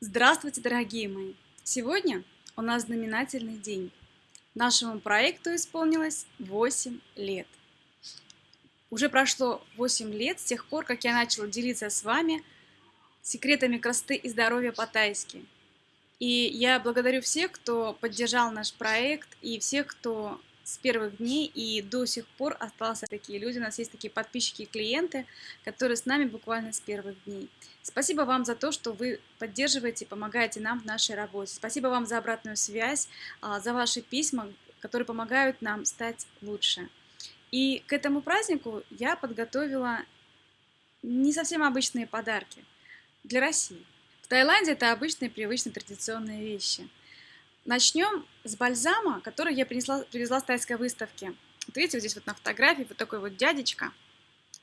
Здравствуйте, дорогие мои! Сегодня у нас знаменательный день. Нашему проекту исполнилось 8 лет. Уже прошло 8 лет с тех пор, как я начала делиться с вами секретами красоты и здоровья по-тайски. И я благодарю всех, кто поддержал наш проект, и всех, кто с первых дней и до сих пор остался такие люди. У нас есть такие подписчики и клиенты, которые с нами буквально с первых дней. Спасибо вам за то, что вы поддерживаете помогаете нам в нашей работе. Спасибо вам за обратную связь, а, за ваши письма, которые помогают нам стать лучше. И к этому празднику я подготовила не совсем обычные подарки для России. В Таиланде это обычные, привычные, традиционные вещи – Начнем с бальзама, который я принесла, привезла с тайской выставки. Вот видите, вот здесь вот на фотографии вот такой вот дядечка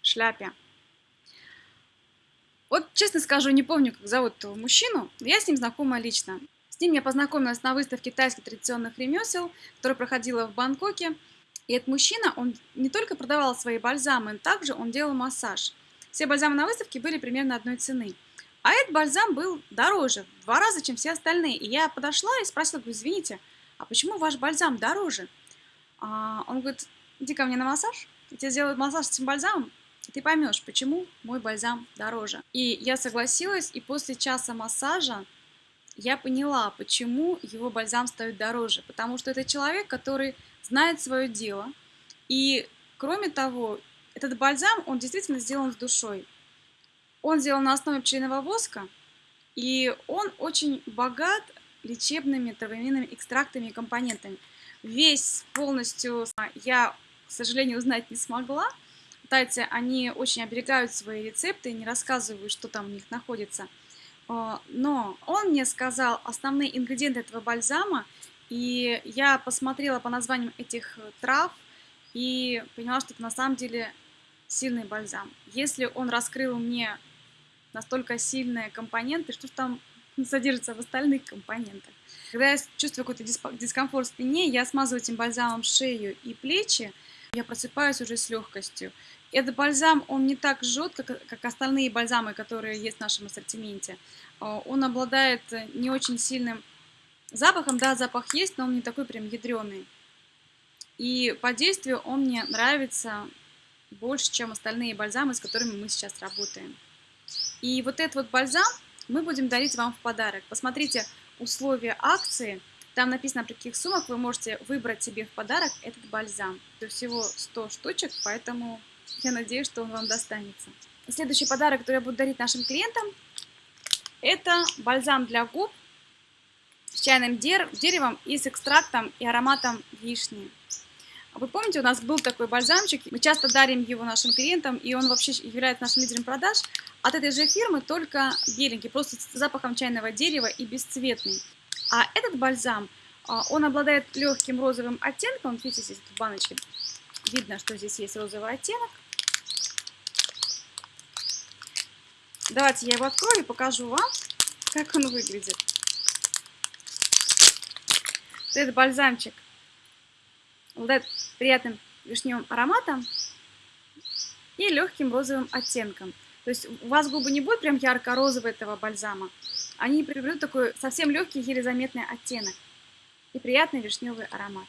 в шляпе. Вот, честно скажу, не помню, как зовут этого мужчину, но я с ним знакома лично. С ним я познакомилась на выставке тайских традиционных ремесел, которая проходила в Бангкоке. И этот мужчина, он не только продавал свои бальзамы, также он делал массаж. Все бальзамы на выставке были примерно одной цены. А этот бальзам был дороже, в два раза, чем все остальные. И я подошла и спросила, говорю, извините, а почему ваш бальзам дороже? А он говорит, иди ко мне на массаж, я тебе сделаю массаж с этим бальзамом, и ты поймешь, почему мой бальзам дороже. И я согласилась, и после часа массажа я поняла, почему его бальзам стоит дороже. Потому что это человек, который знает свое дело. И, кроме того, этот бальзам, он действительно сделан с душой. Он сделан на основе пчелиного воска, и он очень богат лечебными травяными экстрактами и компонентами. Весь полностью я, к сожалению, узнать не смогла. Тайцы, они очень оберегают свои рецепты, не рассказывают, что там у них находится. А, но он мне сказал основные ингредиенты этого бальзама, и я посмотрела по названиям этих трав и поняла, что это на самом деле сильный бальзам. Если он раскрыл мне настолько сильные компоненты, что там содержится в остальных компонентах. Когда я чувствую какой-то дискомфорт в спине, я смазываю этим бальзамом шею и плечи, я просыпаюсь уже с легкостью. Этот бальзам, он не так жжет, как, как остальные бальзамы, которые есть в нашем ассортименте. А, он обладает не очень сильным запахом, да, запах есть, но он не такой прям ядреный. И по действию он мне нравится больше, чем остальные бальзамы, с которыми мы сейчас работаем. И вот этот вот бальзам мы будем дарить вам в подарок. Посмотрите условия акции. Там написано, при каких суммах вы можете выбрать себе в подарок этот бальзам. Это всего 100 штучек, поэтому я надеюсь, что он вам достанется. Следующий подарок, который я буду дарить нашим клиентам, это бальзам для губ с чайным деревом и с экстрактом и ароматом вишни. Вы помните, у нас был такой бальзамчик, мы часто дарим его нашим клиентам, и он вообще является нашим лидером продаж. От этой же фирмы только беленький, просто с запахом чайного дерева и бесцветный. А этот бальзам, а, он обладает легким розовым оттенком. Видите, здесь в баночке видно, что здесь есть розовый оттенок. Давайте я его открою и покажу вам, как он выглядит. Этот бальзамчик обладает приятным вишневым ароматом и легким розовым оттенком. То есть у вас губы не будут прям ярко-розового этого бальзама, они приобретут такой совсем легкий, еле заметный оттенок и приятный вишневый аромат.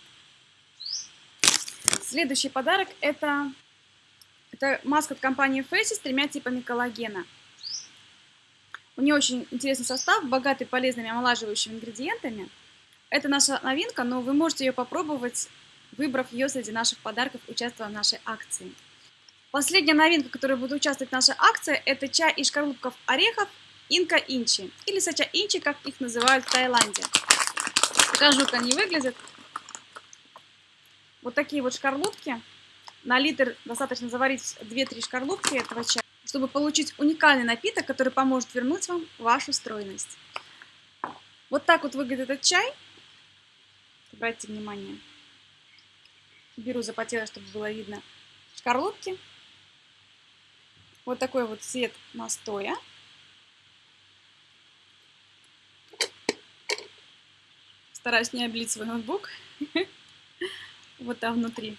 Следующий подарок это, это маска от компании Face с тремя типами коллагена. У нее очень интересный состав, богатый полезными омолаживающими ингредиентами. Это наша новинка, но вы можете ее попробовать выбрав ее среди наших подарков, участвуя в нашей акции. Последняя новинка, которая будет участвовать в нашей акции, это чай из шкарлупков орехов Инка Инчи, или Сача Инчи, как их называют в Таиланде. Покажу, как они выглядят. Вот такие вот шкарлупки. На литр достаточно заварить 2-3 шкарлупки этого чая, чтобы получить уникальный напиток, который поможет вернуть вам вашу стройность. Вот так вот выглядит этот чай. Обратите внимание беру запотело, чтобы было видно шкарлупки. Вот такой вот цвет настоя. Стараюсь не облить свой ноутбук. Вот там внутри.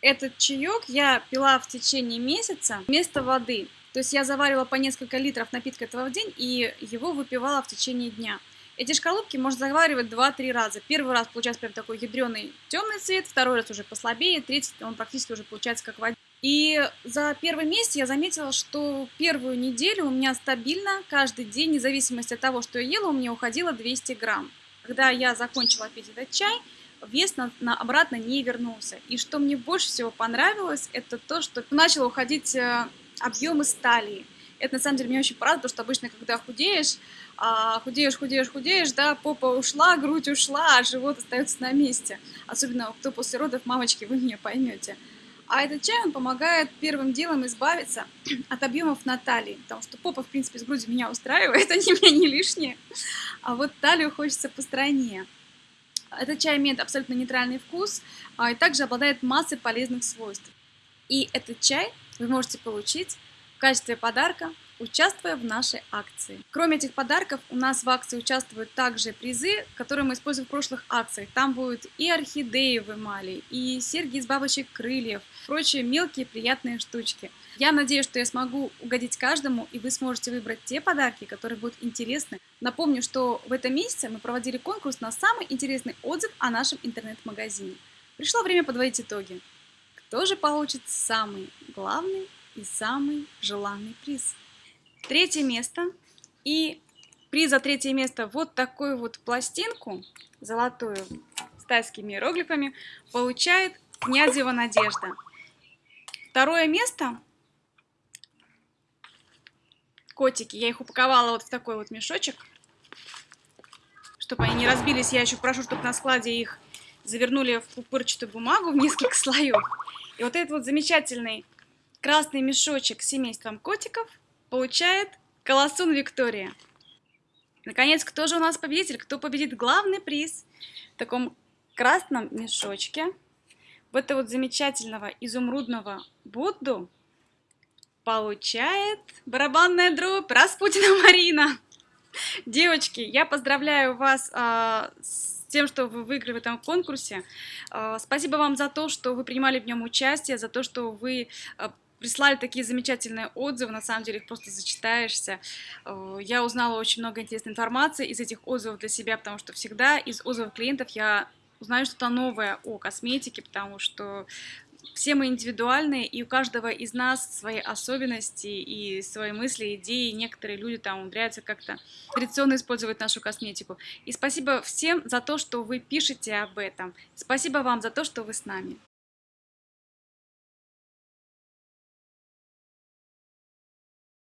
Этот чаек я пила в течение месяца вместо воды. То есть я заваривала по несколько литров напитка этого в день и его выпивала в течение дня. Эти шкарлупки можно заваривать 2-3 раза. Первый раз получается прям такой ядреный темный цвет, второй раз уже послабее, третий он практически уже получается как вода. И за первый месяц я заметила, что первую неделю у меня стабильно каждый день, вне зависимости от того, что я ела, у меня уходило 200 грамм. Когда я закончила пить этот чай, вес на, на обратно не вернулся. И что мне больше всего понравилось, это то, что начало уходить э, объемы стали. Это на самом деле меня очень порадовало, потому что обычно, когда худеешь, а, худеешь, худеешь, худеешь, да, попа ушла, грудь ушла, а живот остается на месте. Особенно кто после родов, мамочки, вы меня поймете. А этот чай, он помогает первым делом избавиться от объемов на талии, потому что попа, в принципе, с грудью меня устраивает, они меня не лишние, а вот талию хочется постройнее. Этот чай имеет абсолютно нейтральный вкус а, и также обладает массой полезных свойств. И этот чай вы можете получить в качестве подарка участвуя в нашей акции. Кроме этих подарков, у нас в акции участвуют также призы, которые мы используем в прошлых акциях. Там будут и орхидеи в эмали, и серьги из бабочек крыльев, прочие мелкие приятные штучки. Я надеюсь, что я смогу угодить каждому, и вы сможете выбрать те подарки, которые будут интересны. Напомню, что в этом месяце мы проводили конкурс на самый интересный отзыв о нашем интернет-магазине. Пришло время подводить итоги. Кто же получит самый главный и самый желанный приз? Третье место. И приз за третье место вот такую вот пластинку, золотую, с тайскими иероглифами, получает Князева Надежда. Второе место. Котики. Я их упаковала вот в такой вот мешочек. Чтобы они не разбились, я еще прошу, чтобы на складе их завернули в пупырчатую бумагу в несколько слоев. И вот этот вот замечательный красный мешочек с семейством котиков – получает Колосун Виктория. Наконец, кто же у нас победитель? Кто победит главный приз в таком красном мешочке? В этого вот замечательного изумрудного Будду получает барабанная дробь Распутина Марина. Девочки, я поздравляю вас а, с тем, что вы выиграли в этом конкурсе. А, спасибо вам за то, что вы принимали в нем участие, за то, что вы а, прислали такие замечательные отзывы, на самом деле их просто зачитаешься. Э, я узнала очень много интересной информации из этих отзывов для себя, потому что всегда из отзывов клиентов я узнаю что-то новое о косметике, потому что все мы индивидуальные, и у каждого из нас свои особенности и свои мысли, идеи. Некоторые люди там умудряются как-то традиционно использовать нашу косметику. И спасибо всем за то, что вы пишете об этом. Спасибо вам за то, что вы с нами.